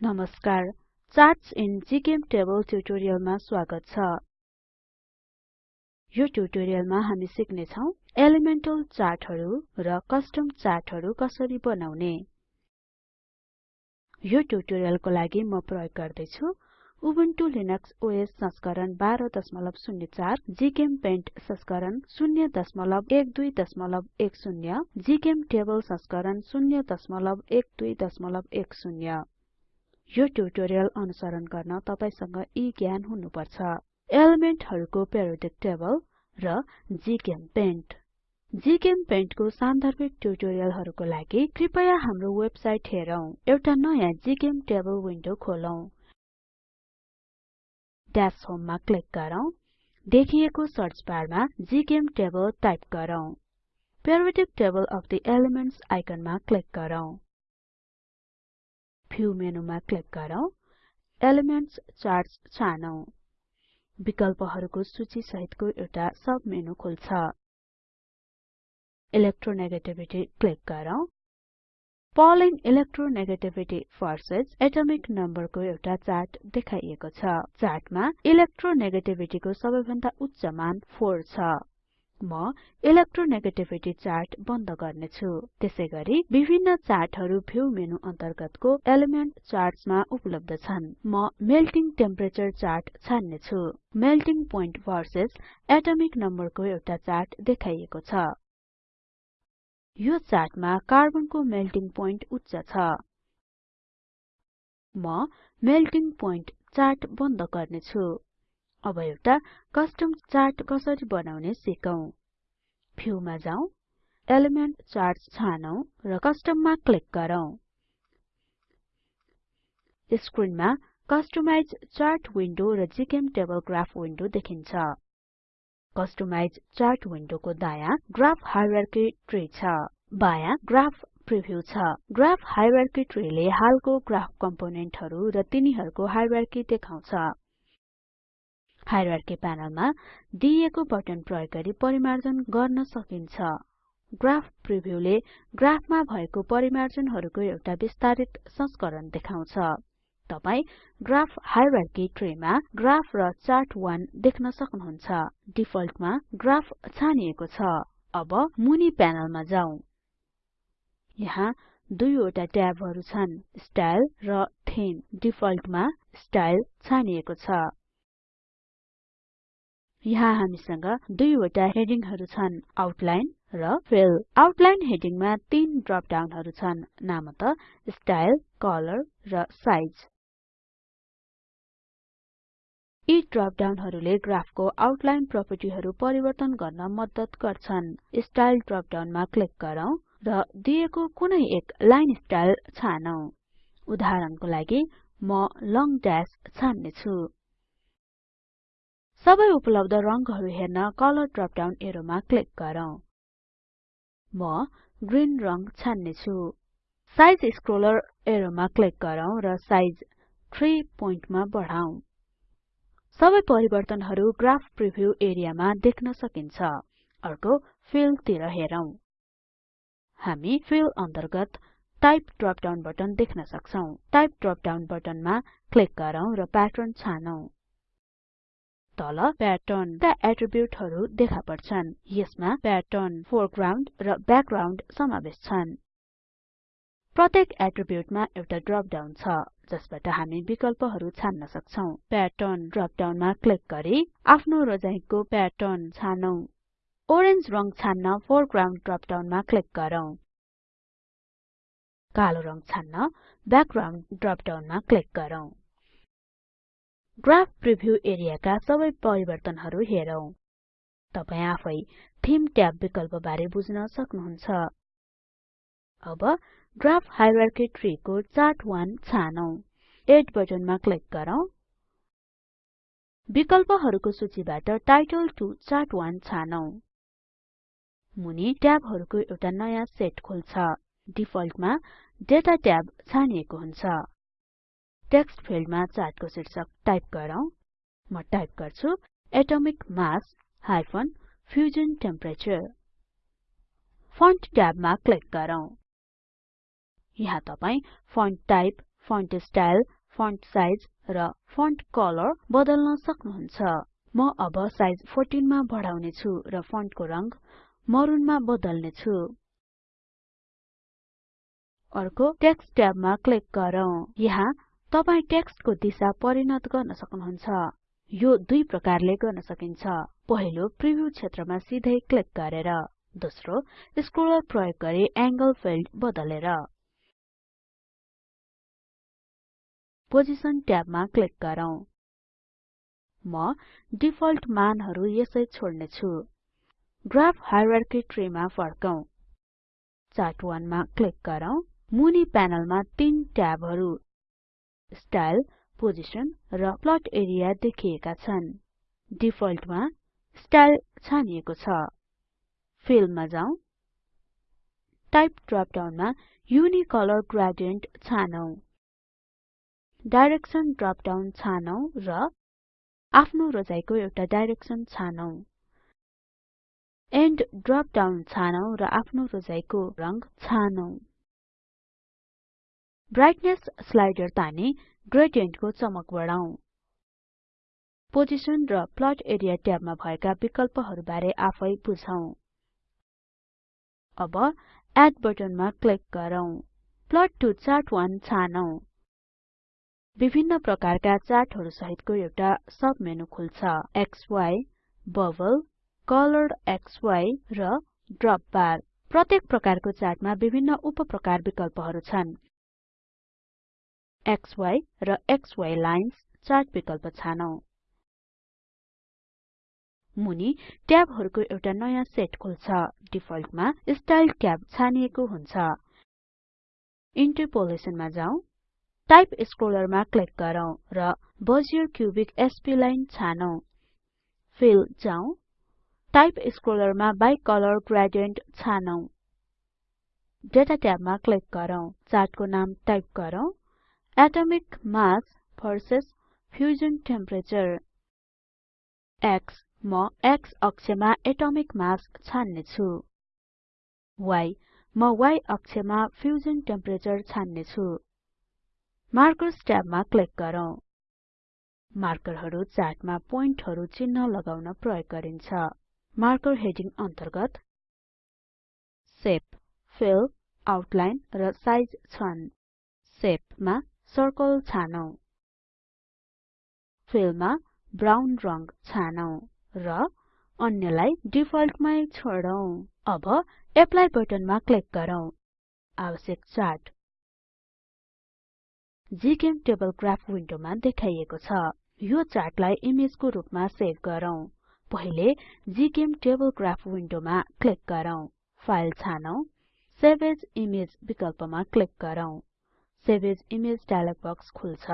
नमस्कार charts in GChemTable ट्युटोरियलमा स्वागत छ। यो ट्युटोरियलमा हामी सिक्ने छौं एलिमेन्टल चार्टहरु र कस्टम चार्टहरु कसरी बनाउने। यो ट्युटोरियलको लागि म प्रयोग गर्दै छु उबुन्टु लिनक्स ओएस संस्करण 1204 जीचेम्पेन्ट संस्करण 01210 जीचेम्टेबल संस्करण 01210 यो ट्युटोरियल अनुसरण गर्न तपाईसँग यी ज्ञान हुनुपर्छ। एलिमेन्टहरुको पेरियोडिक टेबल र जीचेम्पेन्ट जीचेम्पेन्ट को सान्दर्भिक ट्युटोरियलहरुको लागि कृपया हाम्रो वेबसाइट हेरौं। एउटा नयाँ जीचेम्टेबल विन्डो खोलौं। डैश होम मा क्लिक गरौँ। देखिएको सर्च बारमा जीचेम्टेबल टाइप गरौँ। Periodic table of the elements आइकनमा click गरौँ। मेनुमा क्लिक गरौँ एलिमेन्ट्स चार्ट्स छानौं विकल्पहरुको सूची सहितको एउटा सब मेनु खुल्छ। इलेक्ट्रोनेगेटिभिटी क्लिक गरौँ Pauling electronegativity versus atomic number को एउटा चार्ट देखाइएको छ। चार्टमा इलेक्ट्रोनेगेटिभिटी को सबैभन्दा उच्च मान 4 छ। म इलेक्ट्रोनेगेटिभिटी चार्ट बन्द गर्नेछु। त्यसैगरी विभिन्न चार्टहरु भ्यू मेनु अन्तर्गतको एलिमेन्ट चार्ट्समा उपलब्ध छन्। म मेल्टिङ टेम्परेचर चार्ट छान्ने छु मेल्टिङ पोइन्ट भर्सेस एटोमिक नम्बरको एउटा चार्ट देखाइएको छ। यो चार्टमा कार्बनको मेल्टिङ पोइन्ट उच्च छ। म मेल्टिङ पोइन्ट चार्ट बन्द गर्नेछु। अब एउटा कस्टम चार्ट कसरी बनाउने सिकौं। भ्यूमा जाउँ एलिमेन्ट चार्ट्स छानौं र कस्टममा क्लिक गरौँ। स्क्रिनमा कस्टमाइज चार्ट विन्डो र जीचेम्टेबल ग्राफ विन्डो देखिन्छ। कस्टमाइज चार्ट विन्डोको दायाँ ग्राफ हायरार्की ट्री छ। बायाँ ग्राफ प्रिभ्यू छ। ग्राफ हायरार्की ट्रीले हालको ग्राफ कम्पोनेन्टहरु र तिनीहरुको हायरार्की देखाउँछ। हायरार्की प्यानलमा दिइएको बटन प्रयोग गरी परिमार्जन गर्न सकिन्छ। ग्राफ प्रिभ्यूले ग्राफमा भएको परिमार्जनहरुको एउटा विस्तारित संस्करण देखाउँछ। तपाई ग्राफ हायरार्की ट्रीमा ग्राफ र चार्ट1 देख्न सक्नुहुन्छ। डिफल्टमा ग्राफ छानिएको छ। अब मुनि प्यानलमा जाउँ। यहाँ दुईवटा ट्याबहरु छन्। स्टाइल र थीम। डिफल्टमा स्टाइल छानिएको छ। यहाँ हामीसँग दुईवटा हेडिङहरु छन् आउटलाइन र फिल आउटलाइन हेडिङमा तीन ड्रप डाउनहरु छन् नामत स्टाइल कलर र साइज यी ड्रप डाउनहरुले ग्राफको आउटलाइन प्रोपर्टिहरु परिवर्तन गर्न मद्दत गर्छन्। स्टाइल ड्रप डाउनमा क्लिक गरौँ र दिएको कुनै एक लाइन स्टाइल छानौं। उदाहरणको लागि म लङ ड्याश छान्ने छु सबै उपलब्ध रंगहरु हेर्न कलर ड्रप डाउन एरोमा क्लिक गरौँ। म ग्रीन रंग छान्ने छु साइज स्क्रोलर एरोमा क्लिक गरौँ र साइज 3 पोइन्टमा बढाउँ। सबै परिवर्तनहरु ग्राफ प्रिभ्यू एरियामा देख्न सकिन्छ। अर्को फिल तिर हेरौं। हामी फिल अन्तर्गत टाइप ड्रप डाउन बटन देख्न सक्छौं। टाइप ड्रप डाउन बटनमा क्लिक गरौँ र प्याटर्न छानौं। तल प्याटर्न का एट्रिब्युटहरु देखा पर्छन्। यसमा प्याटर्न फोरग्राउन्ड र ब्याकग्राउन्ड समावेश छन्। प्रत्येक एट्रिब्युटमा एउटा ड्रप डाउन छ जसबाट हामी विकल्पहरु छान्न सक्छौं। प्याटर्न ड्रप डाउनमा क्लिक गरी आफ्नो रजाइको प्याटर्न छानौं। ओरेन्ज रंग छान्न फोरग्राउन्ड ड्रप डाउनमा क्लिक गरौँ। कालो रंग छान्न ब्याकग्राउन्ड ड्रप डाउनमा क्लिक गरौँ। ग्राफ प्रिभ्यू एरियाका सबै परिवर्तनहरु हेरौं। तपाई आफै थीम ट्याब विकल्प बारे बुझ्न सक्नुहुन्छ। अब ग्राफ हायरार्की ट्री को चार्ट 1 छानौं। एड बटनमा क्लिक गरौँ। विकल्पहरुको सूचीबाट टाइटल टु चार्ट 1 छानौं। मुनि ट्याबहरुको एउटा नयाँ सेट खुल्छ। डिफल्टमा डेटा ट्याब छानिएको हुन्छ। टेक्स्ट फिल्डमा चार्टको शीर्षक टाइप गरौँ। म टाइप गर्छु atomic mass hyphen fusion temperature. Font ट्याबमा click गरौँ। यहाँ तपाई font type font style font size र फन्ट कलर बदल्न सक्नुहुन्छ। म अब साइज 14 मा बढाउने छु र फन्टको रंग मरुनमा बदल्ने छु अर्को टेक्स्ट ट्याबमा क्लिक गरौँ। यहाँ तपाई टेक्स्टको दिशा परिणत गर्न सक्नुहुन्छ। यो दुई प्रकारले गर्न सकिन्छ। पहिलो प्रिभ्यू क्षेत्रमा सिधै क्लिक गरेर। दोस्रो स्क्रोलर प्रयोग गरी एंगल फिल्ड बदलेर। पोजिसन ट्याबमा क्लिक गरौँ। म डिफल्ट मानहरु यसै छोड्ने छु ग्राफ हायरार्की ट्री मा फर्कौं। चार्ट 1 मा क्लिक गरौँ। मुनि प्यानलमा तीन ट्याबहरु। स्टाइल पोजिसन र प्लट एरिया देखिएका छन्। डिफल्टमा स्टाइल छानिएको छ। फिलमा जाउँ। टाइप ड्रप डाउनमा युनिकलर ग्रेडियन्ट छानौं। डाइरेक्सन ड्रप छानौं र आफ्नो रोजाइको एउटा डाइरेक्सन छानौं। एन्ड ड्रप छानौं र आफ्नो रोजाइको रंग छानौं। ब्राइटनेस स्लाइडर तानी ग्रेडियन्टको चमक बढाउँ। पोजिसन र प्लट एरिया ट्याबमा भएका विकल्पहरु बारे आफै बुझौं अब एड बटनमा क्लिक गरौँ। प्लट टु चार्ट1 छानौं। विभिन्न प्रकारका चार्टहरु सहितको एउटा सब मेनु खुल्छ क्सी बबल कलर्ड क्सी र ड्रप बार। प्रत्येक प्रकारको चार्टमा विभिन्न उपप्रकार विकल्पहरु छन्। XY र XY लाइन्स चार्ट विकल्प छानौं। मुनि ट्याबहरुको एउटा नयाँ सेट खुल्छ। डिफल्टमा स्टाइल ट्याब छानिएको हुन्छ। इन्टरपोलेसनमा जाउँ। टाइप स्क्रोलरमा क्लिक गरौँ र बजियर क्युबिक स्प्लाइन छानौं। फिल जाउँ। टाइप स्क्रोलरमा बाइ कलर ग्रेडियन्ट छानौं। डेटा ट्याबमा क्लिक गरौँ। चार्टको नाम टाइप गरौँ। Atomic mass versus fusion temperature. X म x अक्षमा एटोमिक मास छान्ने छु y म y अक्षमा फ्युजन टेम्परेचर छान्ने छु मार्कर्स ट्याबमा क्लिक गरौँ। मार्करहरु चार्टमा प्वाइन्टहरु चिन्ह लगाउन प्रयोग गरिन्छ। मार्कर हेडिङ अन्तर्गत शेप फिल आउटलाइन र साइज छन्। शेपमा सर्कल छानौं। फिलमा ब्राउन रंग छानौं र अन्यलाई डिफल्टमै छोडौं। अब एप्लाई बटनमा क्लिक गरौँ। आवश्यक चार्ट जीचेमटेबल ग्राफ विन्डोमा देखाइएको छ। यो चार्टलाई इमेजको रूपमा सेभ गरौँ। पहिले जीचेमटेबल ग्राफ विन्डोमा क्लिक गरौँ। फाइल छानौं। सेभ एज इमेज विकल्पमा क्लिक गरौँ। Save as image dialog box खुल्छ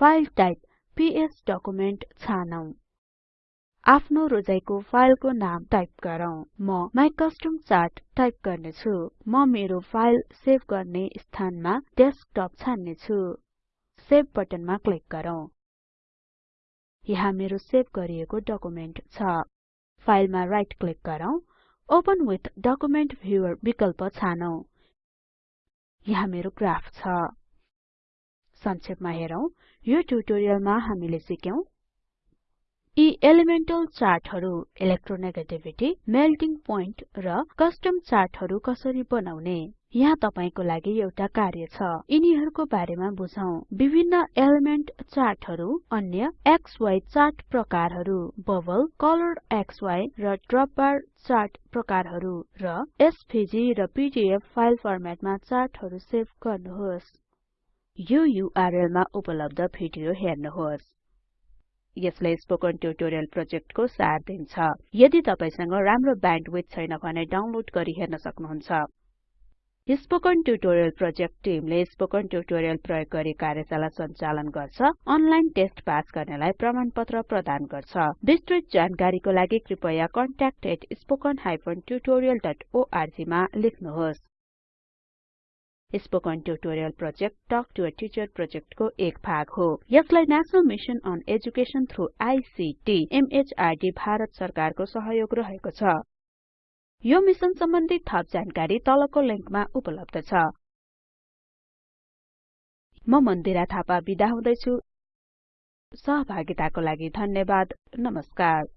फाइल टाइप पीएस डकुमेन्ट छानौं। आफ्नो रोजाइको फाइलको नाम टाइप गरौँ। म माइ कस्टम चार्ट टाइप गर्ने छु म मेरो फाइल सेभ गर्ने स्थानमा डेस्कटप छान्ने छु सेभ बटनमा क्लिक गरौँ। यहाँ मेरो सेभ गरिएको डकुमेन्ट छ। फाइलमा राइट क्लिक गरौँ। ओपन विथ डकुमेन्ट भ्युवर विकल्प छानौं। यहाँ मेरो ग्राफ छ। संक्षेपमा हेरौं। यो ट्युटोरियलमा हामीले सिक्यौं यी एलिमेन्टल चार्टहरु इलेक्ट्रोनेगेटिभिटी मेल्टिङ पोइन्ट र कस्टम चार्टहरु कसरी बनाउने। यहाँ तपाईको लागि एउटा कार्य छ। यिनीहरुको बारेमा बुझौं। विभिन्न एलिमेन्ट चार्टहरु अन्य क्सी चार्ट प्रकारहरु बबल कलर्ड क्सी र ड्रप बार चार्ट प्रकारहरु र एसभीजी र पीडीएफ फाइल फर्मेटमा चार्टहरु सेभ गर्नुहोस्। यो युआरएल मा उपलब्ध भिडियो हेर्नुहोस्। यसले स्पोकन ट्युटोरियल प्रोजेक्टको सार दिन्छ। यदि तपाईसँग राम्रो ब्यान्डविड्थ छैन भने डाउनलोड गरी हेर्न सक्नुहुन्छ। स्पोकन ट्युटोरियल प्रोजेक्ट टिमले स्पोकन ट्युटोरियल प्रयोग गरी कार्यशाला सञ्चालन गर्छ अनलाइन टेस्ट पास गर्नेलाई प्रमाणपत्र प्रदान गर्छ। विस्तृत जानकारीको लागि कृपया contact@spoken tutorialorg मा लेख्नुहोस्। Spoken tutorial project talk to a teacher प्रोजेक्टको एक भाग हो। यसलाई national mission on education through ICT MHRD Bharat सरकारको सहयोग रहेको छ। यो मिसन सम्बन्धी थप जानकारी तलको लिंकमा उपलब्ध छ। म मन्दिरा थापा बिदा हुदैछु। सहभागिताको लागि धन्यवाद। नमस्कार।